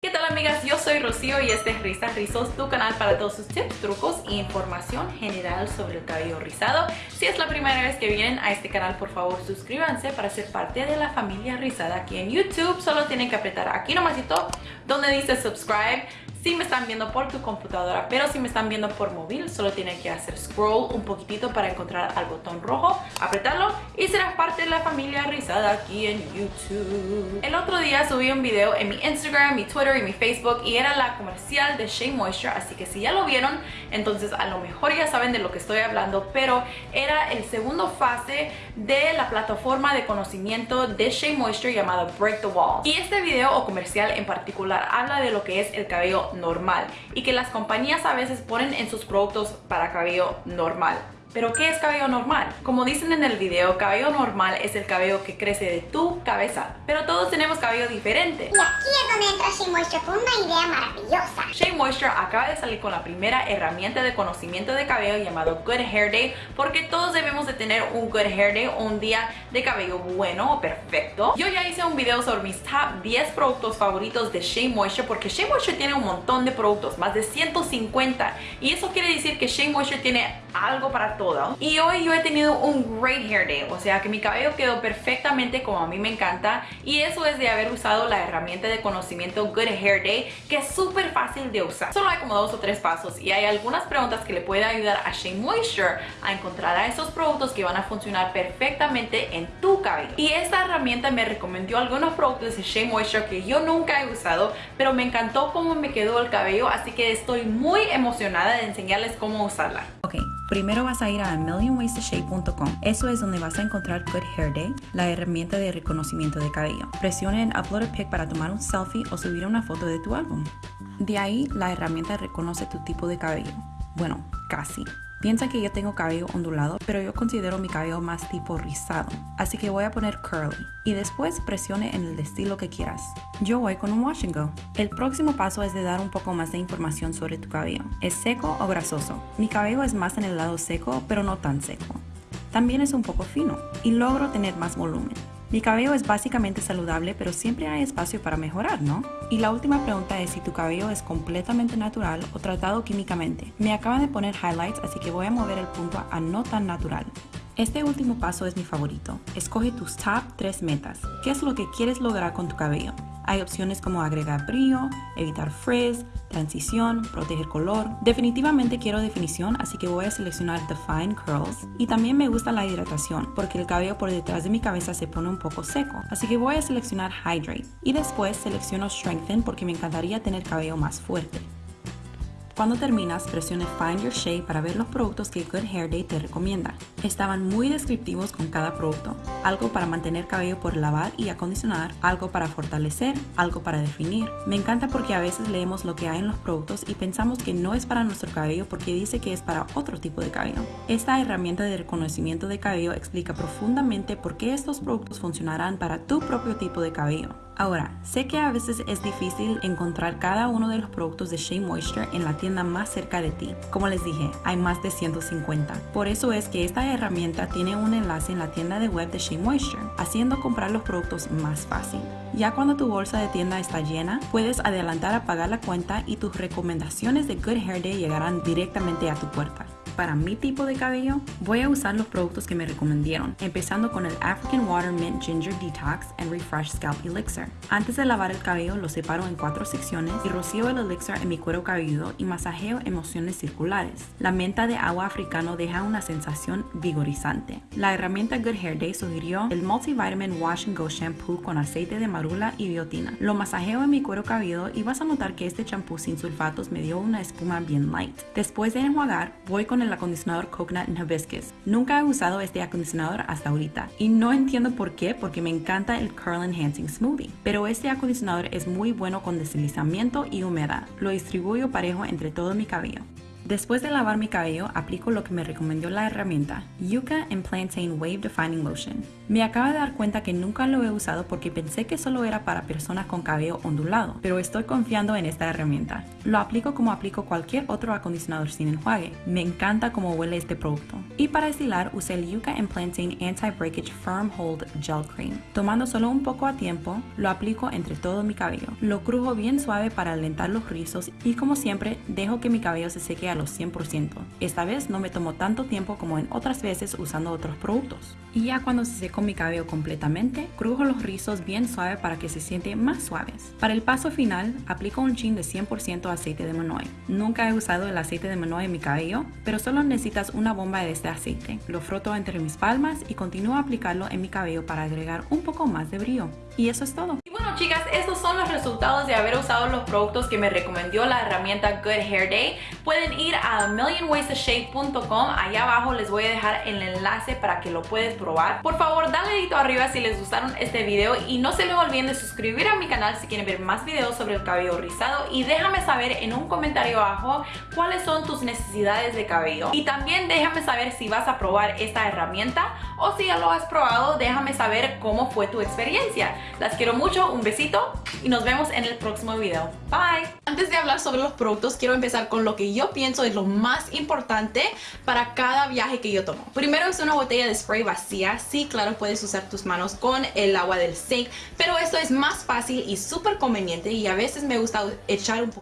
¿Qué tal amigas? Yo soy Rocío y este es Risas Rizos, tu canal para todos sus tips, trucos e información general sobre el cabello rizado. Si es la primera vez que vienen a este canal, por favor suscríbanse para ser parte de la familia rizada aquí en YouTube. Solo tienen que apretar aquí nomásito donde dice subscribe si me están viendo por tu computadora, pero si me están viendo por móvil, solo tienen que hacer scroll un poquitito para encontrar al botón rojo, apretarlo y serás parte de la familia rizada aquí en YouTube. El otro día subí un video en mi Instagram, mi Twitter y mi Facebook y era la comercial de Shea Moisture, así que si ya lo vieron, entonces a lo mejor ya saben de lo que estoy hablando, pero era el segundo fase de la plataforma de conocimiento de Shea Moisture llamado Break the Wall. Y este video o comercial en particular habla de lo que es el cabello normal y que las compañías a veces ponen en sus productos para cabello normal. ¿Pero qué es cabello normal? Como dicen en el video, cabello normal es el cabello que crece de tu cabeza, pero todos tenemos cabello diferente. Y aquí es donde entra Shea Moisture con una idea maravillosa. Shea Moisture acaba de salir con la primera herramienta de conocimiento de cabello llamado Good Hair Day porque todos debemos de tener un Good Hair Day o un día de cabello bueno o perfecto. Yo ya hice un video sobre mis top 10 productos favoritos de Shea Moisture porque Shea Moisture tiene un montón de productos, más de 150 y eso quiere decir que Shea Moisture tiene algo para todo. Y hoy yo he tenido un great hair day, o sea que mi cabello quedó perfectamente como a mí me encanta y eso es de haber usado la herramienta de conocimiento Good Hair Day que es súper fácil de usar. Solo hay como dos o tres pasos y hay algunas preguntas que le pueden ayudar a Shea Moisture a encontrar a esos productos que van a funcionar perfectamente en tu cabello. Y esta herramienta me recomendó algunos productos de Shea Moisture que yo nunca he usado, pero me encantó cómo me quedó el cabello, así que estoy muy emocionada de enseñarles cómo usarla. Primero vas a ir a millionwaystoshape.com. Eso es donde vas a encontrar Good Hair Day, la herramienta de reconocimiento de cabello. Presiona en Upload a Pic para tomar un selfie o subir una foto de tu álbum. De ahí, la herramienta reconoce tu tipo de cabello. Bueno, casi. Piensa que yo tengo cabello ondulado, pero yo considero mi cabello más tipo rizado, así que voy a poner curly y después presione en el estilo que quieras. Yo voy con un wash and go. El próximo paso es de dar un poco más de información sobre tu cabello. ¿Es seco o grasoso? Mi cabello es más en el lado seco, pero no tan seco. También es un poco fino y logro tener más volumen. Mi cabello es básicamente saludable, pero siempre hay espacio para mejorar, ¿no? Y la última pregunta es si tu cabello es completamente natural o tratado químicamente. Me acaban de poner highlights, así que voy a mover el punto a no tan natural. Este último paso es mi favorito. Escoge tus top 3 metas. ¿Qué es lo que quieres lograr con tu cabello? Hay opciones como agregar brillo, evitar frizz, transición, proteger color. Definitivamente quiero definición, así que voy a seleccionar Define Curls. Y también me gusta la hidratación, porque el cabello por detrás de mi cabeza se pone un poco seco. Así que voy a seleccionar Hydrate. Y después selecciono Strengthen porque me encantaría tener cabello más fuerte. Cuando terminas, presione Find Your Shade para ver los productos que Good Hair Day te recomienda. Estaban muy descriptivos con cada producto. Algo para mantener cabello por lavar y acondicionar, algo para fortalecer, algo para definir. Me encanta porque a veces leemos lo que hay en los productos y pensamos que no es para nuestro cabello porque dice que es para otro tipo de cabello. Esta herramienta de reconocimiento de cabello explica profundamente por qué estos productos funcionarán para tu propio tipo de cabello. Ahora, sé que a veces es difícil encontrar cada uno de los productos de Shea Moisture en la tienda más cerca de ti. Como les dije, hay más de 150. Por eso es que esta herramienta tiene un enlace en la tienda de web de Shea Moisture, haciendo comprar los productos más fácil. Ya cuando tu bolsa de tienda está llena, puedes adelantar a pagar la cuenta y tus recomendaciones de Good Hair Day llegarán directamente a tu puerta para mi tipo de cabello, voy a usar los productos que me recomendaron, empezando con el African Water Mint Ginger Detox and Refresh Scalp Elixir. Antes de lavar el cabello, lo separo en cuatro secciones y rocío el elixir en mi cuero cabelludo y masajeo emociones circulares. La menta de agua africano deja una sensación vigorizante. La herramienta Good Hair Day sugirió el Multivitamin Wash and Go Shampoo con aceite de marula y biotina. Lo masajeo en mi cuero cabelludo y vas a notar que este champú sin sulfatos me dio una espuma bien light. Después de enjuagar, voy con el el acondicionador Coconut Hibiscus. Nunca he usado este acondicionador hasta ahorita y no entiendo por qué porque me encanta el Curl Enhancing Smoothie. Pero este acondicionador es muy bueno con deslizamiento y humedad. Lo distribuyo parejo entre todo mi cabello. Después de lavar mi cabello, aplico lo que me recomendó la herramienta, Yucca and Plantain Wave Defining Lotion. Me acabo de dar cuenta que nunca lo he usado porque pensé que solo era para personas con cabello ondulado, pero estoy confiando en esta herramienta. Lo aplico como aplico cualquier otro acondicionador sin enjuague. Me encanta cómo huele este producto. Y para estilar usé el Yucca Implanting Anti-Breakage Firm Hold Gel Cream. Tomando solo un poco a tiempo, lo aplico entre todo mi cabello. Lo crujo bien suave para alentar los rizos y como siempre, dejo que mi cabello se seque a los 100%. Esta vez no me tomó tanto tiempo como en otras veces usando otros productos. Y ya cuando se secó mi cabello completamente, crujo los rizos bien suave para que se sienten más suaves. Para el paso final, aplico un chin de 100% aceite de manoy. Nunca he usado el aceite de manoy en mi cabello, pero solo necesitas una bomba de este aceite. Lo froto entre mis palmas y continúo a aplicarlo en mi cabello para agregar un poco más de brillo. Y eso es todo. Chicas, estos son los resultados de haber usado los productos que me recomendó la herramienta Good Hair Day. Pueden ir a millionwaystoshape.com, allá abajo les voy a dejar el enlace para que lo puedes probar. Por favor, dale dedito arriba si les gustaron este video y no se les olviden de suscribir a mi canal si quieren ver más videos sobre el cabello rizado y déjame saber en un comentario abajo cuáles son tus necesidades de cabello. Y también déjame saber si vas a probar esta herramienta o si ya lo has probado, déjame saber cómo fue tu experiencia. Las quiero mucho, un besito y nos vemos en el próximo video. Bye. Antes de hablar sobre los productos, quiero empezar con lo que yo pienso es lo más importante para cada viaje que yo tomo. Primero es una botella de spray vacía. Sí, claro, puedes usar tus manos con el agua del sink, pero esto es más fácil y súper conveniente y a veces me gusta echar un poquito